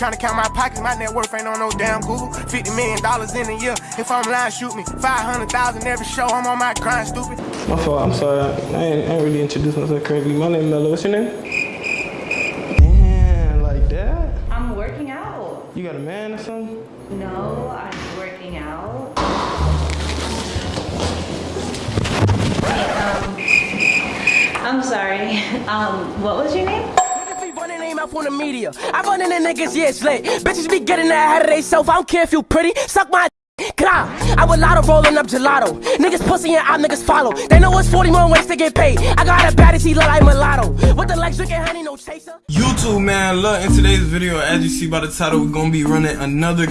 Trying to count my pockets, my net worth ain't on no damn Google. 50 million dollars in a year. If I'm lying, shoot me. 500,000 every show, I'm on my grind, stupid. My fault, I'm sorry. I ain't, I ain't really introduced myself correctly. My name is Mello. What's your name? Damn, like that? I'm working out. You got a man or something? No, I'm working out. Um, I'm sorry. Um, what was your name? Up on the media. I run in the niggas, yeah, it's lit. Bitches be getting that ahead of they self. I don't care if you pretty. Suck my Gra. I would lotto rolling up gelato. Niggas pussy and I niggas follow. They know it's 40 more ways to get paid. I got a baddie, he look like mulatto. With the legs drinking honey, no chaser. YouTube, man, look, in today's video, as you see by the title, we're gonna be running another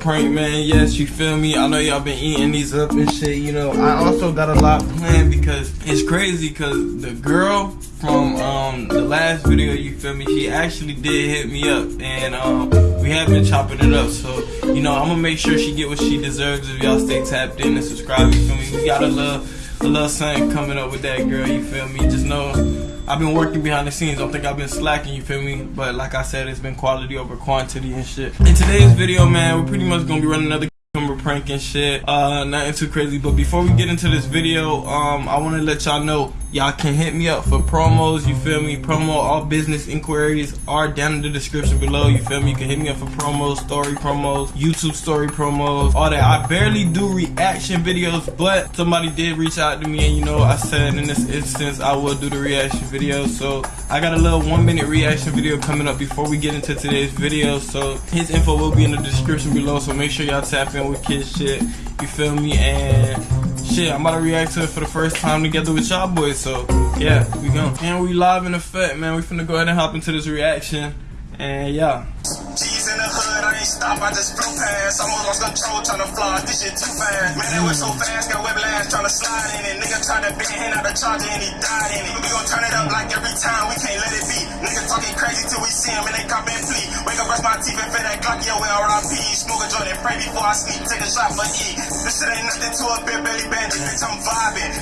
prank, man. Yes, you feel me? I know y'all been eating these up and shit, you know. I also got a lot planned because it's crazy because the girl from um the last video, you feel me? She actually did hit me up and um we have been chopping it up. So, you know, I'm gonna make sure she get what she deserves if y'all stay tapped in and subscribe, you feel me? We got a little a little something coming up with that girl, you feel me? Just know I've been working behind the scenes. Don't think I've been slacking, you feel me? But like I said, it's been quality over quantity and shit. In today's video, man, we're pretty much gonna be running another cucumber prank and shit. Uh, nothing too crazy. But before we get into this video, um, I wanna let y'all know y'all can hit me up for promos, you feel me? Promo, all business inquiries are down in the description below, you feel me? You can hit me up for promos, story promos, YouTube story promos, all that. I barely do reaction videos, but somebody did reach out to me and you know, I said in this instance, I will do the reaction video. So I got a little one minute reaction video coming up before we get into today's video. So his info will be in the description below, so make sure y'all tap in with kid shit, you feel me? And shit, I'm about to react to it for the first time together with y'all boys. So yeah, we go. And we live in effect, man. We finna go ahead and hop into this reaction. And yeah. G's in the hood, I ain't stop, I just flew past. Almost lost control, tryna fly, this shit too fast. Man, that was so fast, got whiplash, tryna slide in it. Nigga tried to bend out the charger and he died in it. We gon' turn it up like every time, we can't let it be. Talking crazy till we see him and they cop and flee. Wake up, brush my teeth and fit that Glock, yo, with RIP. Smoke a joint and pray before I sleep, take a shot for E. This shit ain't nothing to a big belly bandit, bitch, I'm vibing.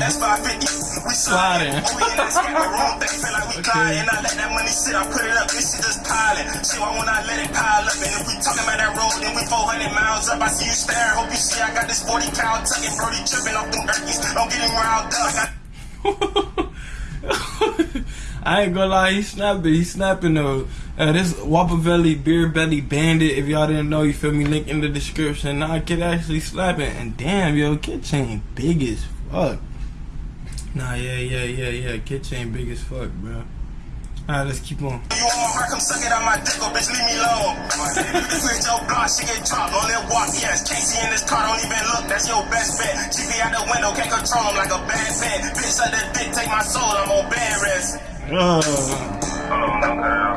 That's 550, we sliding. Sliding. Oh, we in that scary room, they feel like we gliding. I let that money sit, I put it up, this shit just piling. Shit, why won't I let it pile up? And if we talking about that road, then we 400 miles up. I see you stare, hope you see I got this 40 pound tucking, Brody tripping off them turkeys. Don't get him riled up. I ain't gonna lie, he snapping. He snapping though. Uh, this Wapavelli Beer Belly Bandit. If y'all didn't know, you feel me? Link in the description. Nah, kid actually slapping. And damn, yo, kid chain big as fuck. Nah, yeah, yeah, yeah, yeah. Kid chain big as fuck, bro. Alright, let's keep on. You want my heart, come suck it out my dick, oh bitch, leave me alone. Quit your block, she get dropped on that walk, yes. Casey in this car, don't even look, that's your best bet. GP out the window, can't control him like a bad bed. Bitch, let that dick take my soul, I'm on bed rest. Uh,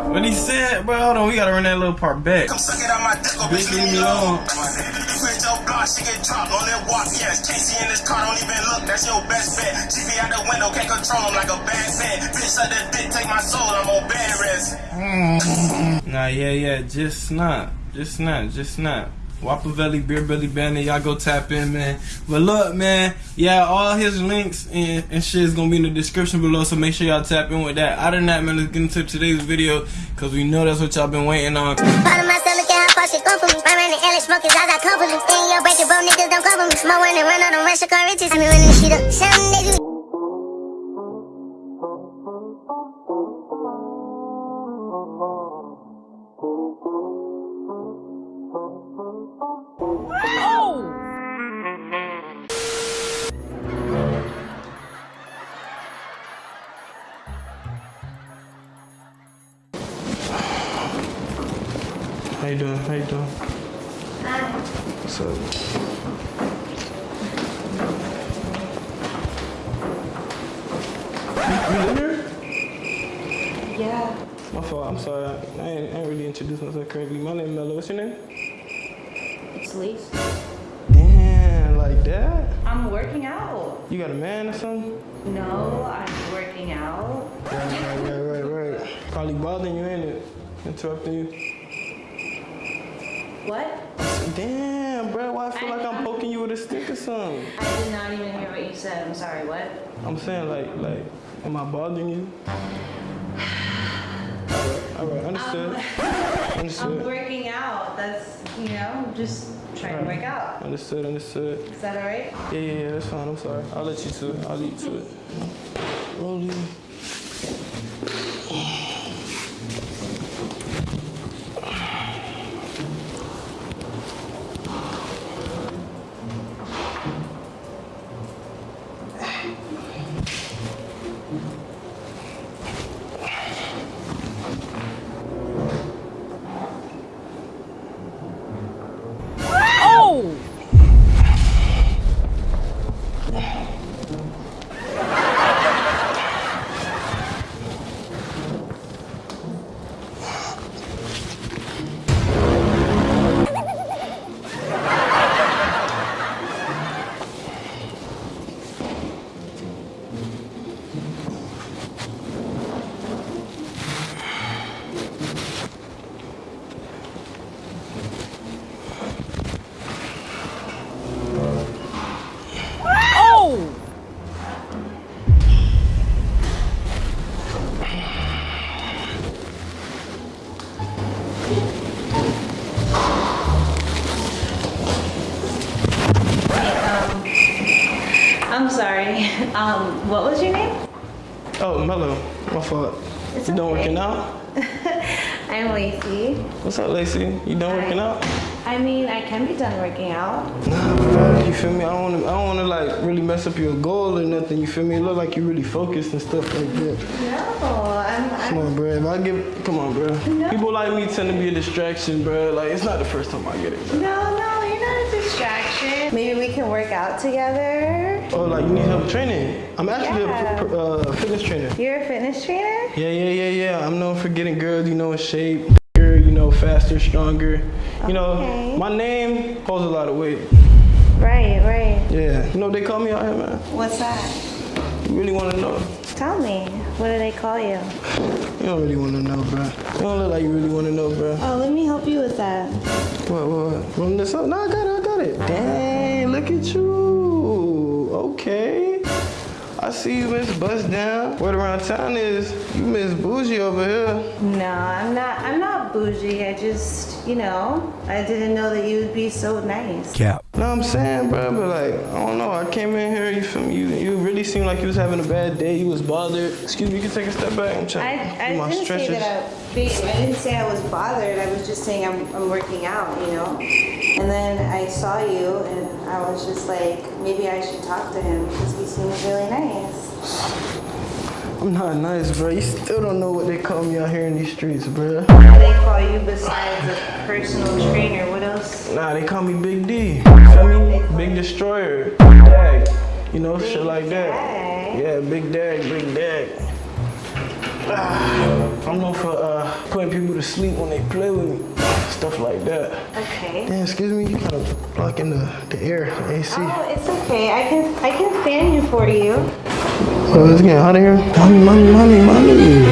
what he said, bro? Hold on, we gotta run that little part back. Come suck it out my dick, oh Bitch, bitch, leave me alone. alone. Quit your block, she get dropped on that walk, yes. Casey in this car, don't even look, that's your best bet. GP out the window, can't control him like a bad bed. Bitch, let that dick take my soul, I'm on bed rest. Nah, yeah, yeah, just not, just not, just not. Wapavelli Beer Belly Bandit, y'all go tap in, man. But look, man, yeah, all his links and, and shit is gonna be in the description below, so make sure y'all tap in with that. Other than that, man, let's get into today's video, cause we know that's what y'all been waiting on. You doing? How you doing? What's up? You, you live here? Yeah. My fault. I'm sorry. I ain't, I ain't really introduced myself correctly. My name is Mello. What's your name? It's Lise. Damn, like that? I'm working out. You got a man or something? No, I'm working out. Right, right, right, right, right. Probably bothering you, ain't it? Interrupting you. What? Damn, bro. Why I feel like I'm poking you with a stick or something? I did not even hear what you said. I'm sorry, what? I'm saying like, like, am I bothering you? All right, understood. Um, I'm Understood. working out. That's, you know, just trying to work out. Understood. Understood. Is that all right? Yeah, yeah, yeah. That's fine. I'm sorry. I'll let you to it. I'll leave you to it. Rolling. Out? I'm Lacey. What's up, Lacey? You done working out? I mean, I can be done working out. Nah, bro. You feel me? I don't wanna, I don't wanna like really mess up your goal or nothing. You feel me? It look like you really focused and stuff like that. No, I'm, Come I'm on, bro. If I give, come on, bro. People like me tend to be a distraction, bro. Like it's not the first time I get it. Bro. no, no, you're not a distraction. Maybe we can work out together. Oh, like you need help training? I'm actually Yeah. a uh, fitness trainer. You're a fitness trainer? Yeah, yeah, yeah, yeah. I'm known for getting girls, you know, in shape, bigger, you know, faster, stronger. You know, Okay. my name holds a lot of weight. Right, right. Yeah. You know what they call me out here, man? What's that? You really want to know? Tell me. What do they call you? You don't really want to know, bro. You don't look like you really want to know, bro. Oh, let me help you with that. What, what, what? Run this up? No, I got it, I got it. Dang, look at you. Okay. I see you, Miss Bust Down. Word around town is you Miss Bougie over here. No, I'm not. I'm not bougie. I just, you know, I didn't know that you would be so nice. Know what I'm saying, bro? But like, I don't know. I came in here, you feel me? You, you really seemed like you was having a bad day. You was bothered. Excuse me, you can take a step back. I'm I, trying I do my didn't stretches. say that I, I didn't say I was bothered. I was just saying I'm, I'm working out, you know. And then I saw you, and I was just like, maybe I should talk to him because he seems really. I'm not nice, bro. You still don't know what they call me out here in these streets, bro. What do they call you besides a personal trainer? What else? Nah, they call me Big D. You feel me? Big Destroyer. Dag. You know, shit like that. Dag. Yeah, Big Dag, Big Dag. Ah, I'm known for uh, putting people to sleep when they play with me. Stuff like that. Okay. Damn, excuse me, you kind of blocking the, the air, the AC. Oh, it's okay. I can I can fan you for you. Oh, it's getting hot in here. Mommy, mommy, mommy, mommy.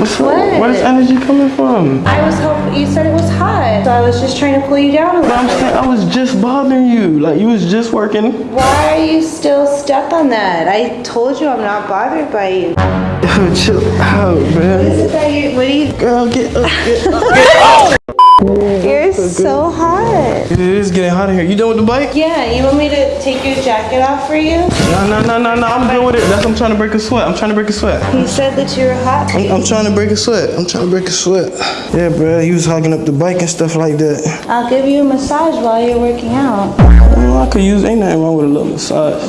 What's up? What? Where's energy coming from? I was hoping you said it was hot, so I was just trying to cool you down a But I'm saying I was just bothering you. Like you was just working. Why are you still stuck on that? I told you I'm not bothered by you. Yo, chill out, man. is it that you? What do you? Girl, get up, get up. Oh, you're so hot. It is getting hot in here. You done with the bike? Yeah, you want me to take your jacket off for you? No, no, no, no, no. I'm done with it. That's I'm trying to break a sweat. I'm trying to break a sweat. You said that you were hot. I'm, I'm trying to break a sweat. I'm trying to break a sweat. Yeah, bro. He was hogging up the bike and stuff like that. I'll give you a massage while you're working out. Well, I could use. Ain't nothing wrong with a little massage.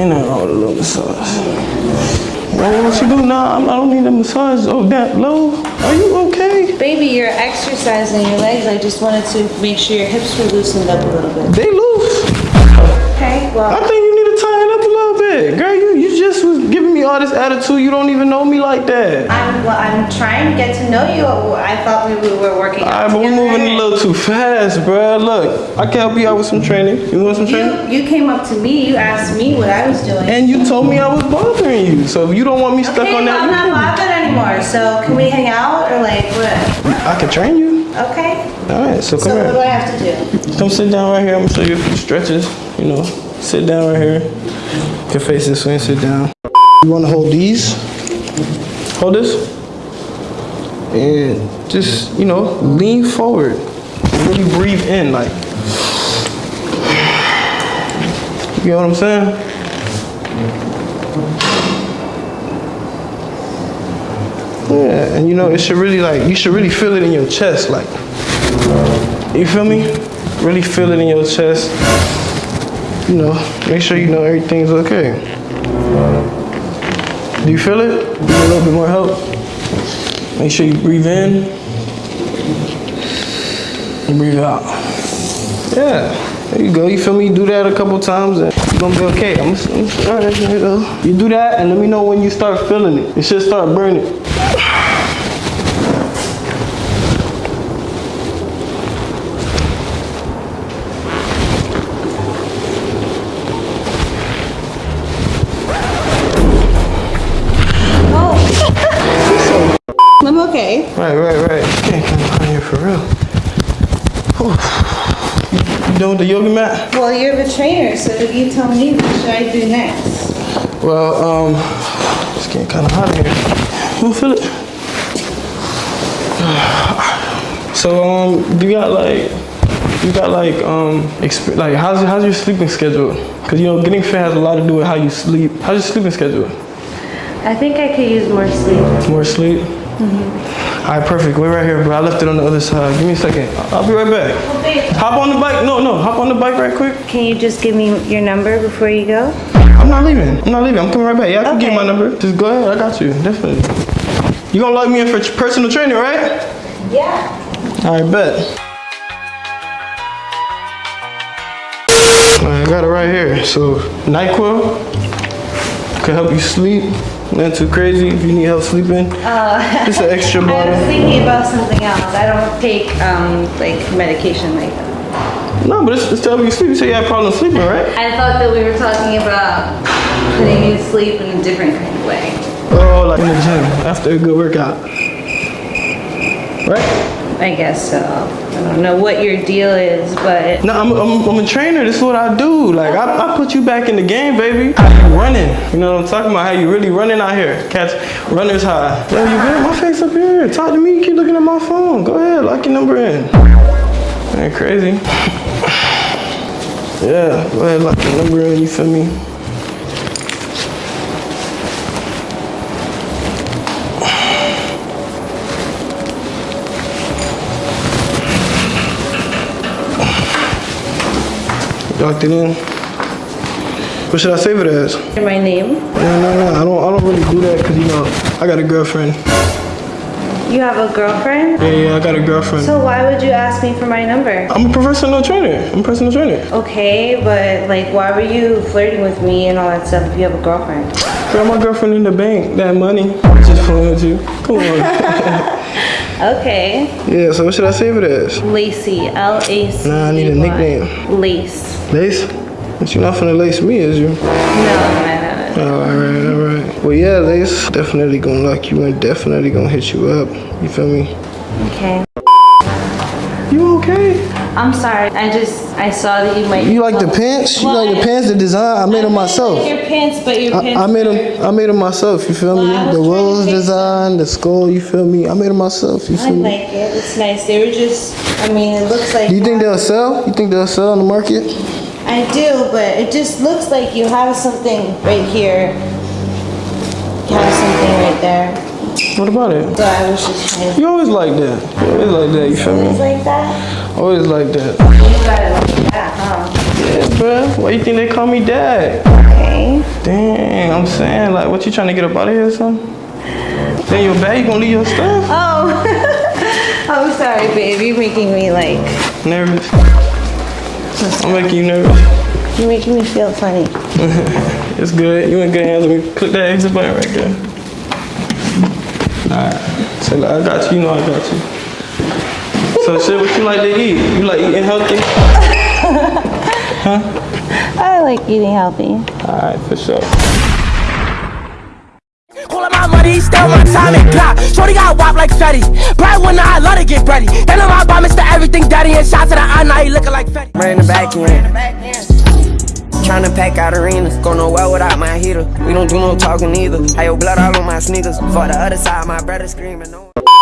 Ain't nothing wrong with a little massage. Well, what you do now? I'm, I don't need a massage. Oh, that low. Are you okay? Baby, you're exercising your legs. I just wanted to make sure your hips were loosened up a little bit. They loose. Okay, well. I think you need to tighten up a little bit. Girl, you, you just was giving me all this attitude. You don't even know me like that. I'm well, I'm trying to get to know you. I thought we we were working All out right, but we're moving a little too fast, bruh. Look, I can help you out with some training. You want some training? You, you came up to me. You asked me what I was doing. And you told me I was bothering you. So you don't want me stuck okay, on that, I'm not bothered anymore. So can we hang out or like what? I can train you. Okay. All right, so come So what do. I have to do? Come sit down right here. I'm gonna show you a few stretches. You know, sit down right here. You can face this way and sit down. You wanna hold these? Hold this. and just, you know, lean forward. Really breathe in, like. You know what I'm saying? Yeah, and you know, it should really like, you should really feel it in your chest, like, you feel me? Really feel it in your chest. You know, make sure you know everything's okay. Do you feel it? Need a little bit more help? Make sure you breathe in and breathe out. Yeah, there you go. You feel me? Do that a couple times and you're gonna be okay. I'm, I'm you go. You do that and let me know when you start feeling it. It should start burning. Okay. Right, right, right. You can't come behind here for real. Whew. You done with the yoga mat? Well, you're the trainer, so you tell me what should I do next? Well, um, it's getting kind of hot in here. You feel it? So, um, you got like, you got like, um, exp- like, how's how's your sleeping schedule? Cause you know, getting fit has a lot to do with how you sleep. How's your sleeping schedule? I think I could use more sleep. More sleep? Mm-hmm. All right, perfect. We're right here, bro. I left it on the other side. Give me a second. I'll be right back. Hop on the bike. No, no. Hop on the bike right quick. Can you just give me your number before you go? I'm not leaving. I'm not leaving. I'm coming right back. Yeah, I can give you my number. Just go ahead. I got you. Definitely. You gonna log me in for personal training, right? Yeah. All right, bet. I got it right here. So, NyQuil can help you sleep. Not too crazy if you need help sleeping. Just an extra bottle. I was thinking about something else. I don't take um like medication like that. No, but it's, it's to help you sleep. You say you had problems sleeping, right? I thought that we were talking about putting you to sleep in a different kind of way. Oh, like in the gym after a good workout. Right? I guess so. I don't know what your deal is, but No, I'm, I'm, I'm a trainer. This is what I do. Like, I, I put you back in the game, baby. How you running? You know what I'm talking about? How you really running out here? Catch runners high. Yo, you good? My face up here. Talk to me. Keep looking at my phone. Go ahead. Lock your number in. Ain't crazy. Yeah, go ahead. Lock your number in. You feel me? Locked it in. What should I save it as? my name. No, no, no. I don't. I don't really do that because you know I got a girlfriend. You have a girlfriend? Yeah, yeah. I got a girlfriend. So why would you ask me for my number? I'm a professional trainer. I'm a personal trainer. Okay, but like why were you flirting with me and all that stuff if you have a girlfriend? Girl, my girlfriend in the bank. That money. I'm just playing with you. Come on. Okay. yeah. So what should I save it as? Lacey. L A C. Nah, I need a nickname. Lace. Lace. But you're not finna lace me, is you? No, no, no, no. Oh, all right, all right. Well, yeah, Lace. Definitely gonna lock you in. Definitely gonna hit you up. You feel me? Okay. I'm sorry. I just I saw that you might. You like the pants? You like the pants? The design? I made them myself. Your pants, but your pants. I, I made them. I made them myself. You feel Well, me? The rose design, the skull. You feel me? I made them myself. You I feel me? like it. It's nice. They were just. I mean, it looks like. Do you think they'll sell? You think they'll sell on the market? I do, but it just looks like you have something right here. You have something right there. What about it? So I was just trying. You always like that. You always like that. You feel me? like that. Always like that. You got it like that, huh? Yeah, bruh. Why you think they call me dad? Okay. Dang, I'm saying like, what you trying to get up out of here or something? Then your bag, you gonna leave your stuff? Oh. I'm sorry, babe. You're making me like. Nervous. I'm making you nervous. You're making me feel funny. It's good. You in good hands. Let me click that exit button right there. Alright. So like, I got you. You know I got you. So shit, what you like to eat? You like eating healthy? Huh? I like eating healthy. Alright, for sure. All of my money, still my time and clock. Shorty got wop like Fetty. Bright when I love to get ready. Then I'm out by Mr. Everything Daddy and shots to the eye, now he looking like Fetty. Right in the back end. Tryna pack out arenas, go nowhere without my heater. We don't do no talking either. I your blood all on my sneakers. For the other side, my brother screaming. No.